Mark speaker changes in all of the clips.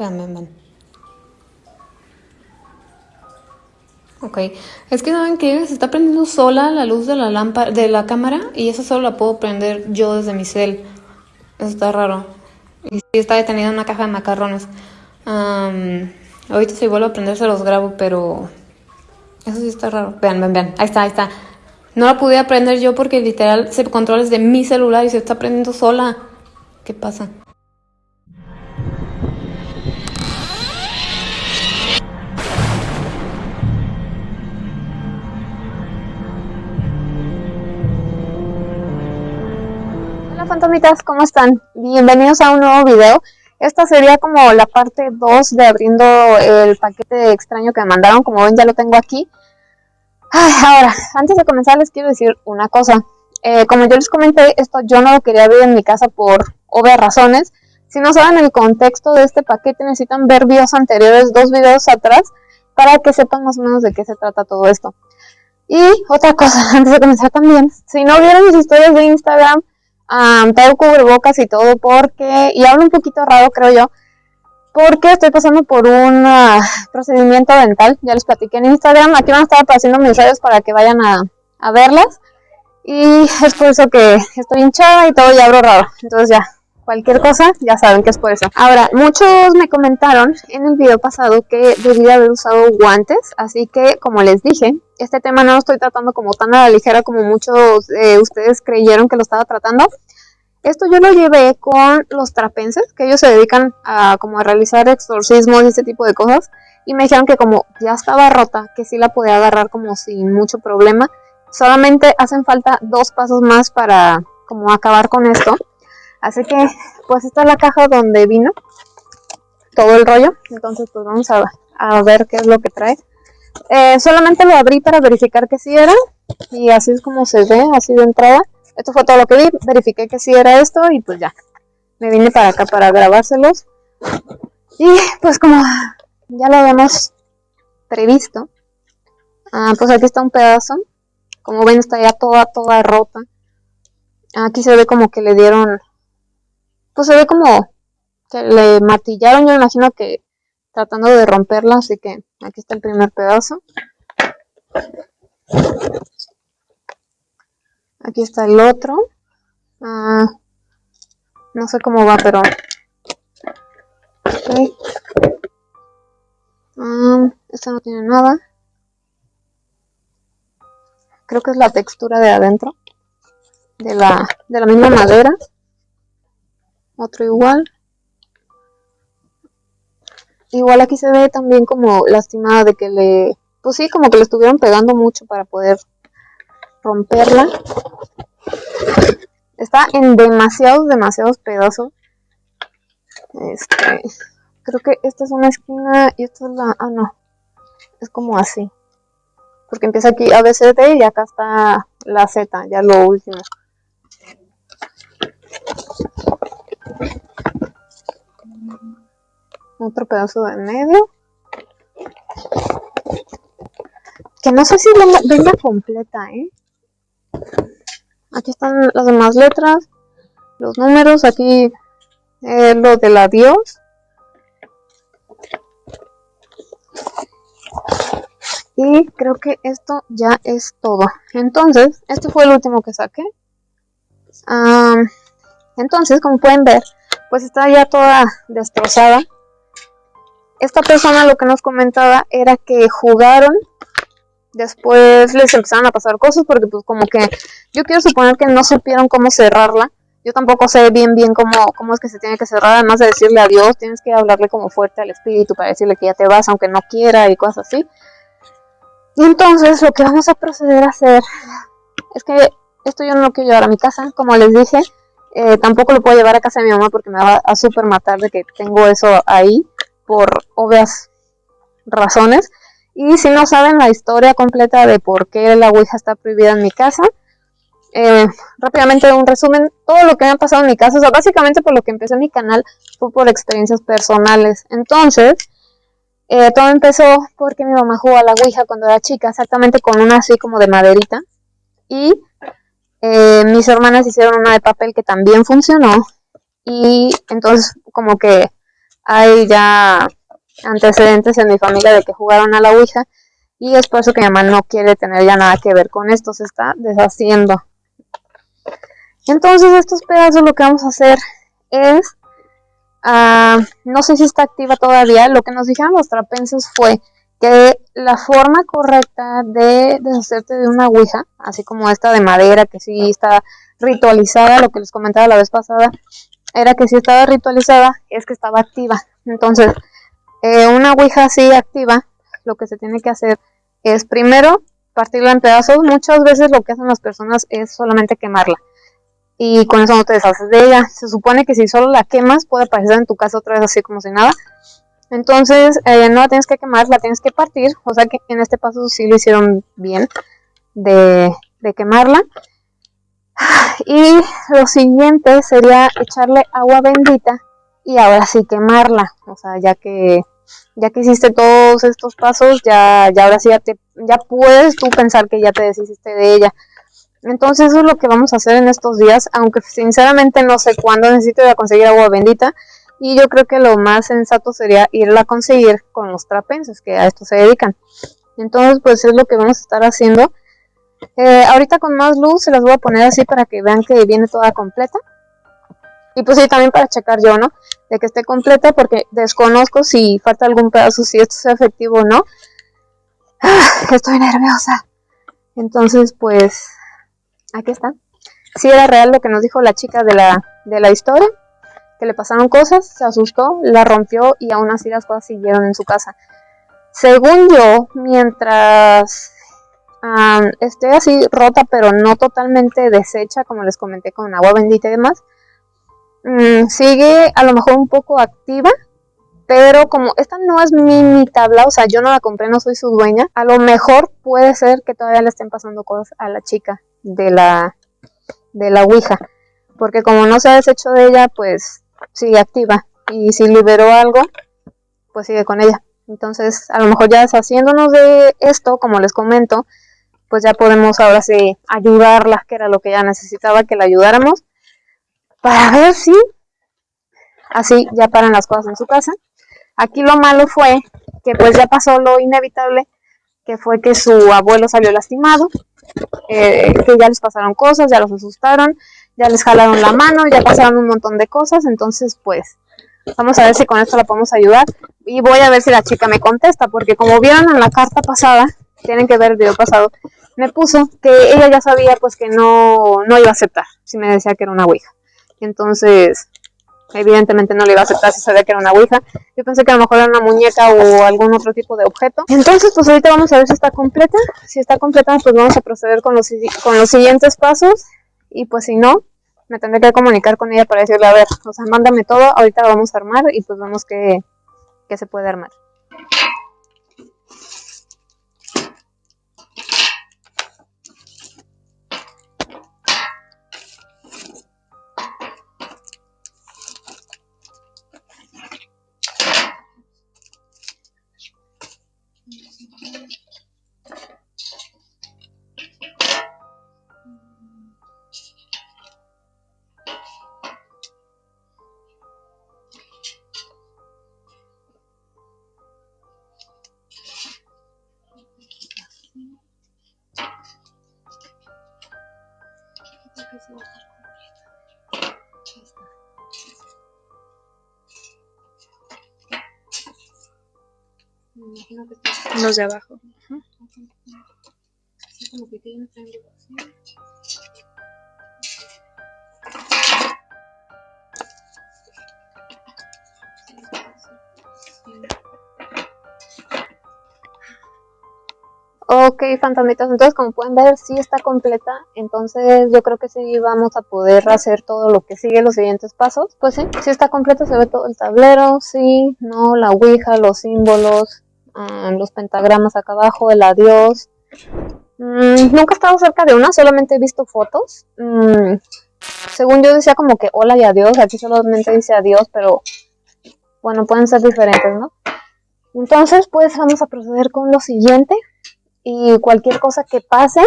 Speaker 1: Vean, ven, Ok, es que saben que se está prendiendo sola la luz de la lámpara, de la cámara y eso solo la puedo prender yo desde mi cel. Eso está raro. Y sí, está detenida en una caja de macarrones. ahorita si vuelvo a prender se los grabo, pero eso sí está raro. Vean, vean, vean. Ahí está, ahí está. No la pude aprender yo porque literal se controla desde mi celular y se está prendiendo sola. ¿Qué pasa?
Speaker 2: Fantomitas, ¿cómo están? Bienvenidos a un nuevo video. Esta sería como la parte 2 de abriendo el paquete extraño que me mandaron. Como ven ya lo tengo aquí. ahora, antes de comenzar les quiero decir una cosa. Eh, como yo les comenté, esto yo no lo quería ver en mi casa por obvias razones. Si no saben el contexto de este paquete, necesitan ver videos anteriores, dos videos atrás, para que sepan más o menos de qué se trata todo esto. Y otra cosa, antes de comenzar también, si no vieron mis historias de Instagram, um, todo cubrebocas y todo porque, y hablo un poquito raro creo yo, porque estoy pasando por un ah, procedimiento dental, ya les platiqué en Instagram, aquí van a estar apareciendo mis redes para que vayan a, a verlas, y es por eso que estoy hinchada y todo ya abro raro, entonces ya, cualquier cosa, ya saben que es por eso. Ahora, muchos me comentaron en el video pasado que debía haber usado guantes, así que como les dije, este tema no lo estoy tratando como tan a la ligera como muchos de ustedes creyeron que lo estaba tratando. Esto yo lo llevé con los trapenses, que ellos se dedican a como a realizar exorcismos y ese tipo de cosas. Y me dijeron que como ya estaba rota, que sí la podía agarrar como sin mucho problema. Solamente hacen falta dos pasos más para como acabar con esto. Así que, pues esta es la caja donde vino todo el rollo. Entonces, pues vamos a, ver qué es lo que trae. Eh, solamente lo abrí para verificar que sí era. Y así es como se ve, así de entrada. Esto fue todo lo que vi. Verifiqué que sí era esto y pues ya. Me vine para acá para grabárselos. Y pues como ya lo habíamos previsto. Ah, pues aquí está un pedazo. Como ven está ya toda, toda rota. Aquí se ve como que le dieron pues se ve como que le martillaron, yo imagino que tratando de romperla, así que aquí está el primer pedazo. Aquí está el otro. Ah, no sé cómo va, pero... Okay. Ah, esta no tiene nada. Creo que es la textura de adentro. De la, de la misma madera otro igual. Igual aquí se ve también como lastimada de que le, pues sí, como que le estuvieron pegando mucho para poder romperla. Está en demasiados, demasiados pedazos. Este, creo que esta es una esquina y esta es la, ah no, es como así. Porque empieza aquí ABCD y acá está la Z, ya lo último. Otro pedazo de medio. Que no sé si venga, completa, ¿eh? Aquí están las demás letras, los números, aquí eh, lo del adiós. Y creo que esto ya es todo. Entonces, este fue el último que saqué. Entonces, como pueden ver, pues está ya toda destrozada. Esta persona lo que nos comentaba era que jugaron, después les empezaron a pasar cosas porque pues como que yo quiero suponer que no supieron cómo cerrarla. Yo tampoco sé bien bien cómo, cómo es que se tiene que cerrar, además de decirle adiós, tienes que hablarle como fuerte al espíritu para decirle que ya te vas aunque no quiera y cosas así. Y entonces lo que vamos a proceder a hacer es que esto yo no lo quiero llevar a mi casa, como les dije, eh, tampoco lo puedo llevar a casa de mi mamá porque me va a super matar de que tengo eso ahí por obvias razones. Y si no saben la historia completa de por qué la Ouija está prohibida en mi casa, eh, rápidamente un resumen, todo lo que me ha pasado en mi casa, o sea, básicamente por lo que empecé mi canal fue por experiencias personales. Entonces, eh, todo empezó porque mi mamá jugó a la Ouija cuando era chica, exactamente con una así como de maderita. Y eh, mis hermanas hicieron una de papel que también funcionó y entonces como que hay ya antecedentes en mi familia de que jugaron a la Ouija y es por eso que mi mamá no quiere tener ya nada que ver con esto, se está deshaciendo. Entonces estos pedazos lo que vamos a hacer es, ah, no sé si está activa todavía, lo que nos dijeron los trapenses fue que la forma correcta de deshacerte de una ouija, así como esta de madera que sí está ritualizada, lo que les comentaba la vez pasada, era que si estaba ritualizada es que estaba activa. Entonces, eh, una ouija así activa, lo que se tiene que hacer es primero partirla en pedazos. Muchas veces lo que hacen las personas es solamente quemarla. Y con eso no te deshaces de ella. Se supone que si solo la quemas puede aparecer en tu casa otra vez así como si nada. Entonces, eh, no la tienes que quemar, la tienes que partir. O sea que en este paso sí lo hicieron bien de, quemarla. Y lo siguiente sería echarle agua bendita y ahora sí quemarla. O sea, ya que ya que hiciste todos estos pasos, ya, ya ahora sí ya, te, ya puedes tú pensar que ya te deshiciste de ella. Entonces eso es lo que vamos a hacer en estos días, aunque sinceramente no sé cuándo necesito ir a conseguir agua bendita, y yo creo que lo más sensato sería irla a conseguir con los trapenses que a esto se dedican. Entonces, pues es lo que vamos a estar haciendo. Eh, ahorita con más luz se las voy a poner así para que vean que viene toda completa. Y pues sí, también para checar yo, ¿no? De que esté completa porque desconozco si falta algún pedazo, si esto sea efectivo o no. Ah, estoy nerviosa. Entonces, pues, aquí está. Si era real lo que nos dijo la chica de la, de la historia que le pasaron cosas, se asustó, la rompió y aún así las cosas siguieron en su casa. Según yo, mientras esté así rota pero no totalmente deshecha, como les comenté con agua bendita y demás, mm, sigue a lo mejor un poco activa, pero como esta no es mi, mi, tabla, o sea, yo no la compré, no soy su dueña, a lo mejor puede ser que todavía le estén pasando cosas a la chica de la, de la Ouija. Porque como no se ha deshecho de ella, pues sigue activa. Y si liberó algo, pues sigue con ella. Entonces, a lo mejor ya deshaciéndonos de esto, como les comento, pues ya podemos ahora sí ayudarla, que era lo que ella necesitaba, que la ayudáramos, para ver si así ya paran las cosas en su casa. Aquí lo malo fue que pues ya pasó lo inevitable, que fue que su abuelo salió lastimado, eh, que ya les pasaron cosas, ya los asustaron, ya les jalaron la mano, ya pasaron un montón de cosas, entonces pues vamos a ver si con esto la podemos ayudar y voy a ver si la chica me contesta, porque como vieron en la carta pasada, tienen que ver el video pasado, me puso que ella ya sabía pues que no, no iba a aceptar si me decía que era una ouija. Entonces, evidentemente no le iba a aceptar si sabía que era una ouija. Yo pensé que a lo mejor era una muñeca o algún otro tipo de objeto. Entonces, pues ahorita vamos a ver si está completa. Si está completa, pues vamos a proceder con los, con los siguientes pasos. Y pues si no, me tendré que comunicar con ella para decirle, a ver, o sea, mándame todo, ahorita lo vamos a armar y pues vemos qué, qué se puede armar.
Speaker 1: Los de abajo.
Speaker 2: Ok, fantasmitas, entonces como pueden ver sí está completa, entonces yo creo que sí vamos a poder hacer todo lo que sigue, los siguientes pasos. Pues sí, sí está completa, se ve todo el tablero, sí, no, la ouija, los símbolos, ah, los pentagramas acá abajo, el adiós. Mm, nunca he estado cerca de una, solamente he visto fotos. Mm, según yo decía como que hola y adiós, aquí solamente dice adiós, pero bueno, pueden ser diferentes, ¿no? Entonces, pues vamos a proceder con lo siguiente y cualquier cosa que pase,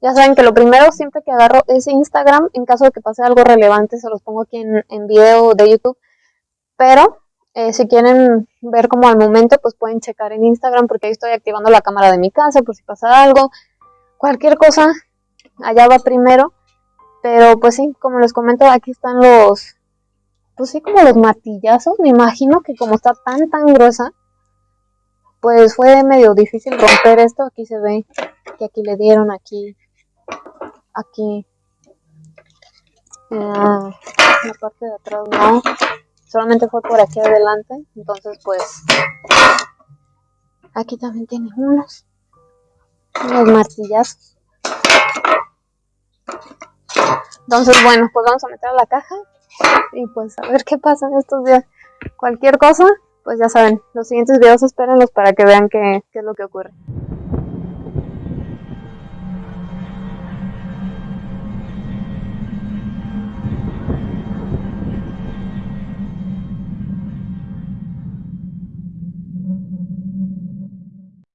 Speaker 2: ya saben que lo primero siempre que agarro es Instagram, en caso de que pase algo relevante se los pongo aquí en video de YouTube, pero Eh, si quieren ver como al momento, pues pueden checar en Instagram porque ahí estoy activando la cámara de mi casa por si pasa algo. Cualquier cosa, allá va primero. Pero pues sí, como les comento, aquí están los, pues sí, como los martillazos. Me imagino que como está tan, tan gruesa, pues fue medio difícil romper esto. Aquí se ve que aquí le dieron, aquí, aquí. Ah, la parte de atrás no, solamente fue por aquí adelante. Entonces pues aquí también tiene unos, unos martillazos. Entonces, bueno, pues vamos a meter a la caja y pues a ver qué pasa en estos días. Cualquier cosa, pues ya saben, los siguientes videos espérenlos para que vean qué, qué es lo que ocurre.